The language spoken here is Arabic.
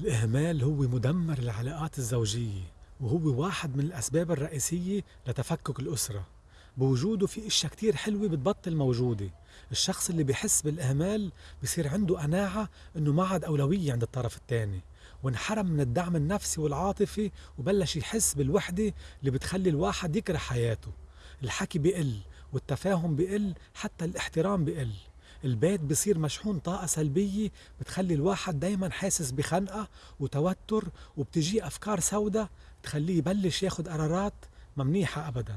الإهمال هو مدمر العلاقات الزوجية وهو واحد من الأسباب الرئيسية لتفكك الأسرة. بوجوده في إشياء كتير حلوة بتبطل موجودة. الشخص اللي بيحس بالإهمال بصير عنده قناعة إنه ما عاد أولوية عند الطرف الثاني وانحرم من الدعم النفسي والعاطفي وبلش يحس بالوحدة اللي بتخلي الواحد يكره حياته. الحكي بقل والتفاهم بقل حتى الاحترام بقل البيت بصير مشحون طاقة سلبية بتخلي الواحد دايما حاسس بخنقة وتوتر وبتجيه أفكار سوداء تخليه يبلش ياخد قرارات ما منيحة أبدا.